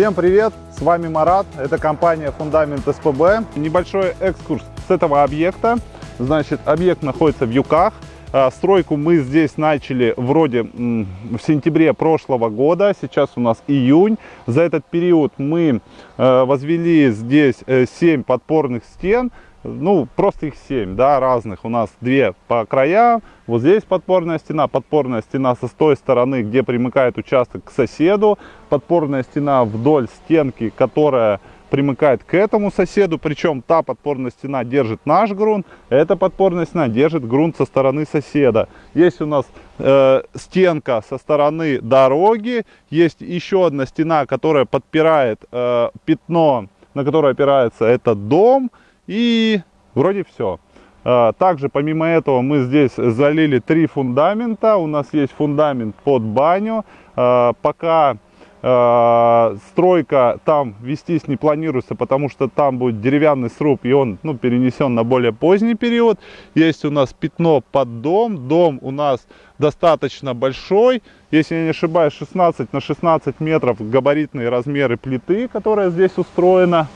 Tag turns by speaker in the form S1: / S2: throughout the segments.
S1: Всем привет! С вами Марат, это компания Фундамент СПБ. Небольшой экскурс с этого объекта. Значит, объект находится в Юках. А, стройку мы здесь начали вроде в сентябре прошлого года, сейчас у нас июнь. За этот период мы э, возвели здесь 7 э, подпорных стен, ну, просто их 7, да, разных. У нас две по краям. Вот здесь подпорная стена, подпорная стена со с той стороны, где примыкает участок к соседу. Подпорная стена вдоль стенки, которая примыкает к этому соседу. Причем та подпорная стена держит наш грунт, эта подпорная стена держит грунт со стороны соседа. Есть у нас э, стенка со стороны дороги. Есть еще одна стена, которая подпирает э, пятно, на которое опирается этот дом. И вроде все. А, также помимо этого мы здесь залили три фундамента. У нас есть фундамент под баню. А, пока а, стройка там вестись не планируется, потому что там будет деревянный сруб, и он ну, перенесен на более поздний период. Есть у нас пятно под дом. Дом у нас достаточно большой. Если я не ошибаюсь, 16 на 16 метров габаритные размеры плиты, которая здесь устроена.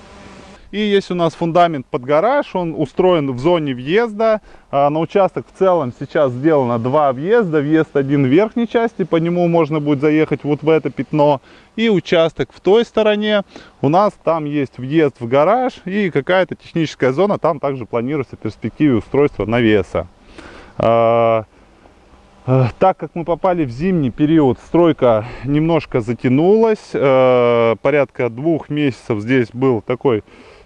S1: И есть у нас фундамент под гараж, он устроен в зоне въезда. А, на участок в целом сейчас сделано два въезда. Въезд один в верхней части, по нему можно будет заехать вот в это пятно. И участок в той стороне. У нас там есть въезд в гараж и какая-то техническая зона. Там также планируется в перспективе устройства навеса. А, а, так как мы попали в зимний период, стройка немножко затянулась. Порядка двух месяцев здесь был такой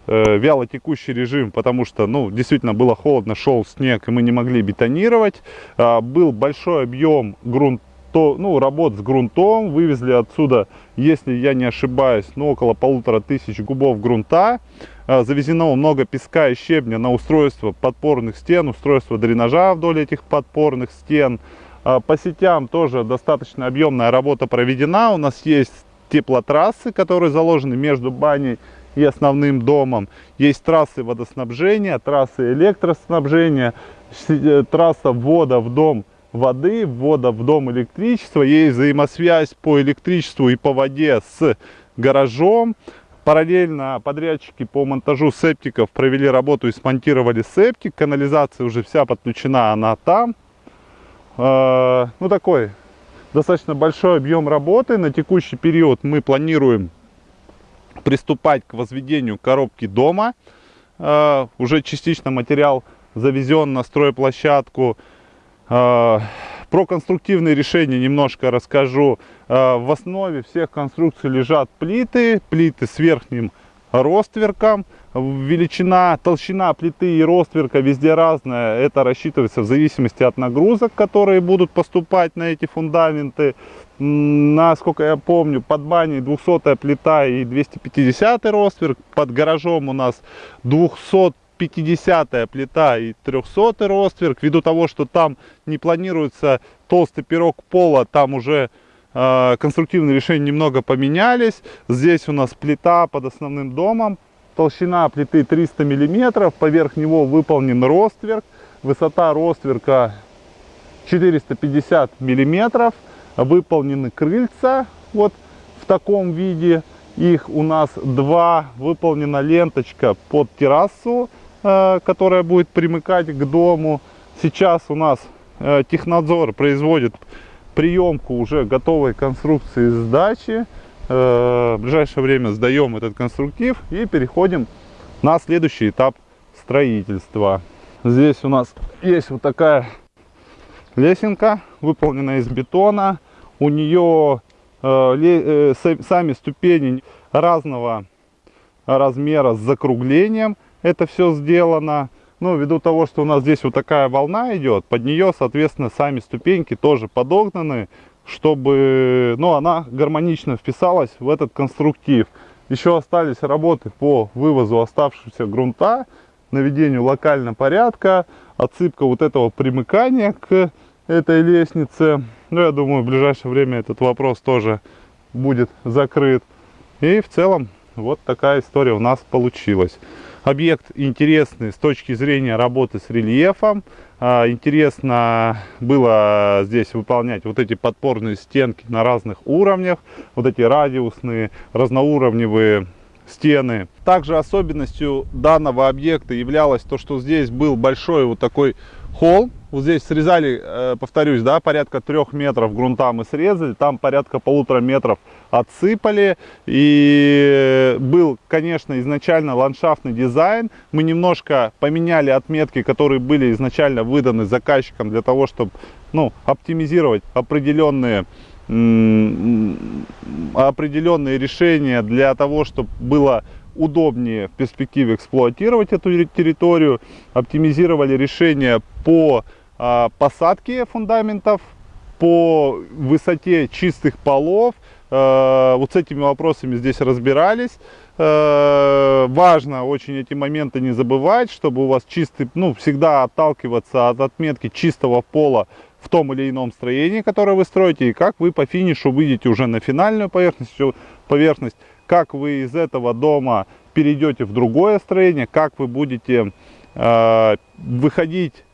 S1: э, вяло текущий режим, потому что, ну, действительно было холодно, шел снег, и мы не могли бетонировать. Э, был большой объем грунта то, ну, работ с грунтом, вывезли отсюда, если я не ошибаюсь, ну, около полутора тысяч кубов грунта. А, завезено много песка и щебня на устройство подпорных стен, устройство дренажа вдоль этих подпорных стен. А, по сетям тоже достаточно объемная работа проведена. У нас есть теплотрассы, которые заложены между баней и основным домом. Есть трассы водоснабжения, трассы электроснабжения, э, трасса ввода в дом воды, ввода в дом электричества. Есть взаимосвязь по электричеству и по воде с гаражом. Параллельно подрядчики по монтажу септиков провели работу и смонтировали септик. Канализация уже вся подключена, она там. Э, ну такой достаточно большой объем работы. На текущий период мы планируем приступать к возведению коробки дома. Э, уже частично материал завезен на стройплощадку. Э, про конструктивные решения немножко расскажу. Э, в основе всех конструкций лежат плиты, плиты с верхним ростверком. Величина, толщина плиты и ростверка везде разная. Это рассчитывается в зависимости от нагрузок, которые будут поступать на эти фундаменты. Насколько я помню, под баней 200 плита и 250 ростверк. Под гаражом у нас 250 плита и 300 ростверк. Ввиду того, что там не планируется толстый пирог пола, там уже конструктивные решения немного поменялись. Здесь у нас плита под основным домом. Толщина плиты 300 миллиметров. Поверх него выполнен ростверк. Высота ростверка 450 миллиметров выполнены крыльца вот в таком виде. Их у нас два. Выполнена ленточка под террасу, э, которая будет примыкать к дому. Сейчас у нас э, технадзор производит приемку уже готовой конструкции сдачи. Э, в ближайшее время сдаем этот конструктив и переходим на следующий этап строительства. Здесь у нас есть вот такая лесенка, выполненная из бетона у нее э, э, сами ступени разного размера с закруглением. Это все сделано. Ну, ввиду того, что у нас здесь вот такая волна идет, под нее, соответственно, сами ступеньки тоже подогнаны, чтобы ну, она гармонично вписалась в этот конструктив. Еще остались работы по вывозу оставшегося грунта, наведению локального порядка, отсыпка вот этого примыкания к этой лестнице. Ну, я думаю, в ближайшее время этот вопрос тоже будет закрыт. И в целом вот такая история у нас получилась. Объект интересный с точки зрения работы с рельефом. а, интересно было здесь выполнять вот эти подпорные стенки на разных уровнях, вот эти радиусные, разноуровневые стены. Также особенностью данного объекта являлось то, что здесь был большой вот такой холл. Вот здесь срезали, э, повторюсь, да, порядка трех метров грунта мы срезали, там порядка полутора метров отсыпали. И был, конечно, изначально ландшафтный дизайн. Мы немножко поменяли отметки, которые были изначально выданы заказчикам для того, чтобы ну, оптимизировать определенные определенные решения для того, чтобы было удобнее в перспективе эксплуатировать эту территорию, оптимизировали решения по а, посадке фундаментов, по высоте чистых полов. А, вот с этими вопросами здесь разбирались. А, важно очень эти моменты не забывать, чтобы у вас чистый, ну, всегда отталкиваться от отметки чистого пола в том или ином строении, которое вы строите, и как вы по финишу выйдете уже на финальную поверхность, поверхность как вы из этого дома перейдете в другое строение, как вы будете э, выходить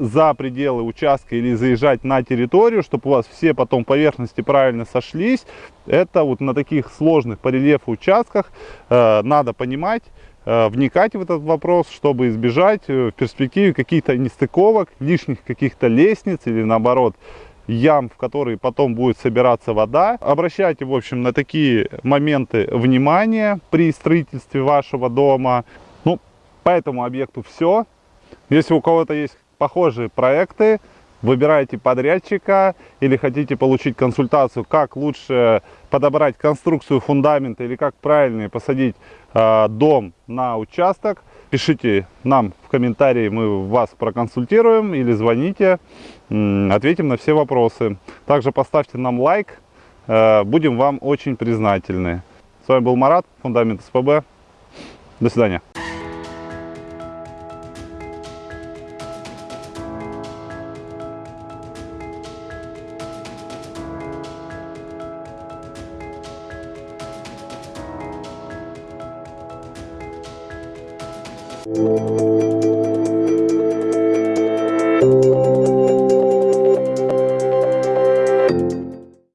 S1: за пределы участка или заезжать на территорию, чтобы у вас все потом поверхности правильно сошлись. Это вот на таких сложных по рельефу участках э, надо понимать, э, вникать в этот вопрос, чтобы избежать э, в перспективе каких-то нестыковок, лишних каких-то лестниц или наоборот ям, в которые потом будет собираться вода. Обращайте, в общем, на такие моменты внимание при строительстве вашего дома. Ну, по этому объекту все. Если у кого-то есть похожие проекты, выбираете подрядчика или хотите получить консультацию, как лучше подобрать конструкцию фундамента или как правильно посадить э, дом на участок, пишите нам в комментарии, мы вас проконсультируем или звоните, ответим на все вопросы. Также поставьте нам лайк, э, будем вам очень признательны. С вами был Марат, Фундамент СПБ. До свидания.